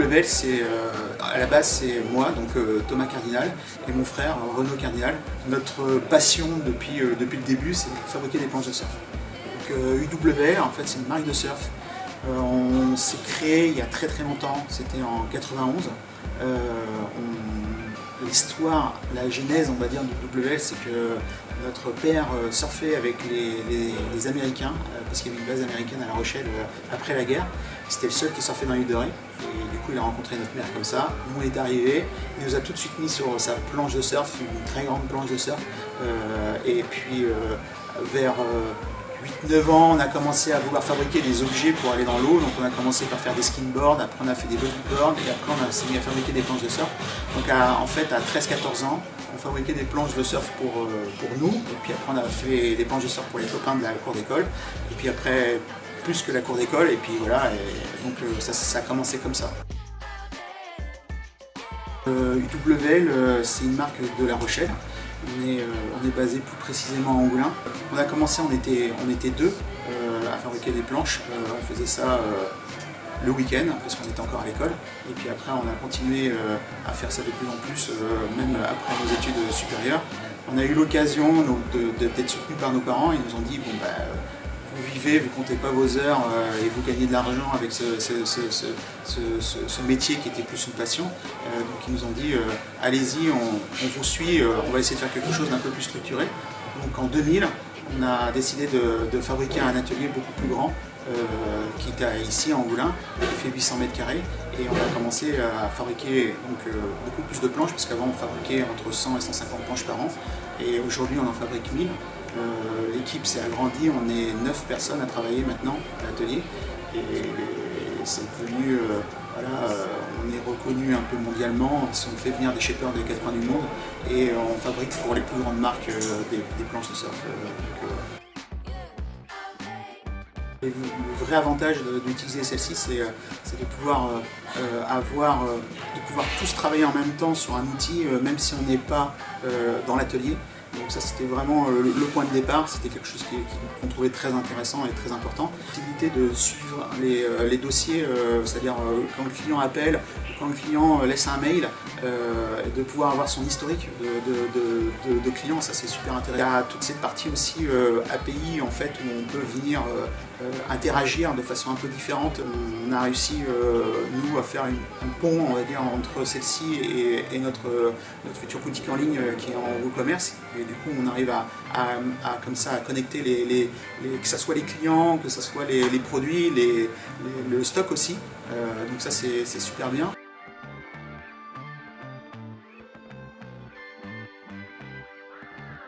UWL, c'est à la base c'est moi, donc Thomas Cardinal, et mon frère Renaud Cardinal. Notre passion depuis, depuis le début, c'est fabriquer des planches de surf. Donc UWL, en fait, c'est une marque de surf. on s'est créé il y a très très longtemps, c'était en 91 l'histoire, la genèse, on va dire, du WL, c'est que notre père euh, surfait avec les, Américains, euh, parce qu'il y avait une base américaine à La Rochelle euh, après la guerre. C'était le seul qui surfait dans l'île de Ré. Et du coup, il a rencontré notre mère comme ça. Nous, on est arrivé. Il nous a tout de suite mis sur sa planche de surf, une très grande planche de surf. et puis, vers 8-9 ans, on a commencé à vouloir fabriquer des objets pour aller dans l'eau. Donc on a commencé par faire des skinboards, après on a fait des bodyboards et après on a mis à fabriquer des planches de surf. Donc en fait à 13-14 ans, on fabriquait des planches de surf pour, euh, pour nous. Et puis après on a fait des planches de surf pour les copains de la cour d'école. Et puis après plus que la cour d'école et puis voilà. donc euh, ça, a commencé comme ça. UWL, euh, c'est une marque de La Rochelle. On est, on est, basé plus précisément à Angoulin. On a commencé, on était, on était deux à fabriquer des planches. on faisait ça le week-end, parce qu'on était encore à l'école. Et puis après, on a continué euh, à faire ça de plus en plus, euh, même après nos études supérieures. On a eu l'occasion d'être soutenus par nos parents. Ils nous ont dit, bon, bah, vous vivez, vous comptez pas vos heures euh, et vous gagnez de l'argent avec ce, métier qui était plus une passion. donc ils nous ont dit, allez-y, on, vous suit, on va essayer de faire quelque chose d'un peu plus structuré. Donc en 2000, on a décidé de fabriquer un atelier beaucoup plus grand euh, qui était ici à Angoulin, qui fait 800 mètres carrés. Et on a commencé à fabriquer donc, euh, beaucoup plus de planches, parce qu'avant on fabriquait entre 100 et 150 planches par an. Et aujourd'hui on en fabrique 1000. Euh, l'équipe s'est agrandie, on est 9 personnes à travailler maintenant à l'atelier. Et c'est devenu, voilà, on est reconnu un peu mondialement, on fait venir des shapers des quatre coins du monde et on fabrique pour les plus grandes marques des, planches de surf. Le vrai avantage d'utiliser celle-ci, c'est euh, de pouvoir euh, euh, avoir, de pouvoir tous travailler en même temps sur un outil, même si on n'est pas dans l'atelier. Donc ça c'était vraiment le point de départ, c'était quelque chose qu'on trouvait très intéressant et très important. Possibilité de suivre les, dossiers, c'est-à-dire quand le client appelle, quand le client laisse un mail, de pouvoir avoir son historique de, clients, ça c'est super intéressant. Il y a toute cette partie aussi API en fait où on peut venir euh, interagir de façon un peu différente. On a réussi, euh, nous, à faire un pont, on va dire, entre celle-ci et, notre, future boutique en ligne euh, qui est en e-commerce. Et du coup, on arrive à, comme ça, à connecter que ce soit les clients, que ce soit les, produits, le stock aussi. donc ça, c'est super bien.